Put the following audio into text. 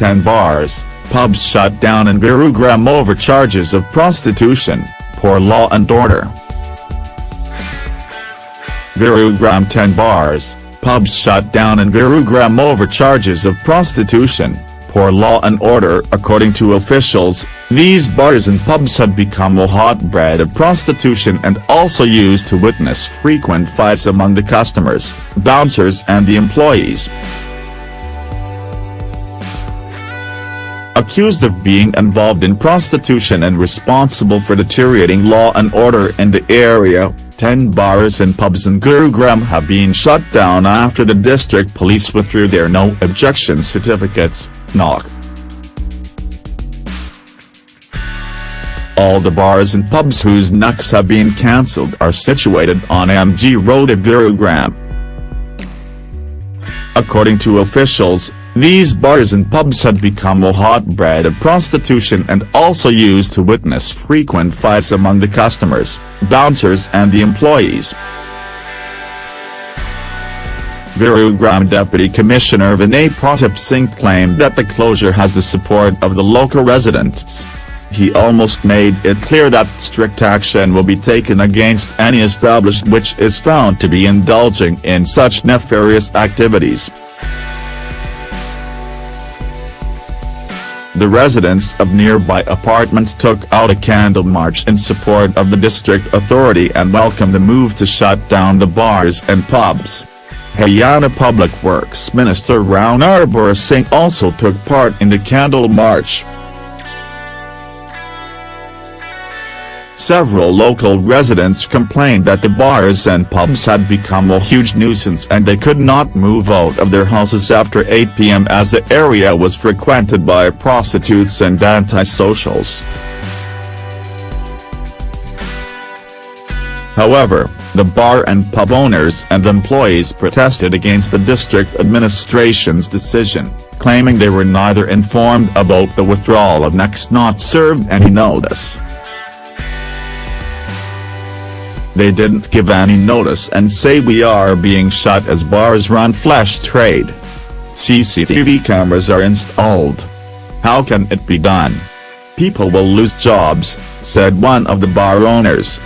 10 bars, pubs shut down in Gurugram over charges of prostitution, poor law and order. Gurugram 10 bars, pubs shut down in Gurugram over charges of prostitution, poor law and order. According to officials, these bars and pubs had become a hotbed of prostitution and also used to witness frequent fights among the customers, bouncers and the employees. Accused of being involved in prostitution and responsible for deteriorating law and order in the area, 10 bars and pubs in Gurugram have been shut down after the district police withdrew their no objection certificates, NOC. All the bars and pubs whose NOCs have been cancelled are situated on MG Road at Gurugram. According to officials, these bars and pubs had become a hotbed of prostitution and also used to witness frequent fights among the customers, bouncers and the employees. Gurugram Deputy Commissioner Vinay Pratap Singh claimed that the closure has the support of the local residents. He almost made it clear that strict action will be taken against any establishment which is found to be indulging in such nefarious activities. The residents of nearby apartments took out a candle march in support of the district authority and welcomed the move to shut down the bars and pubs. Haryana Public Works Minister Rao Narbir Singh also took part in the candle march. Several local residents complained that the bars and pubs had become a huge nuisance and they could not move out of their houses after 8 p.m. as the area was frequented by prostitutes and antisocials. However, the bar and pub owners and employees protested against the district administration's decision, claiming they were neither informed about the withdrawal of next not served any notice. They didn't give any notice and say we are being shut as bars run flash trade. CCTV cameras are installed. How can it be done? People will lose jobs, said one of the bar owners.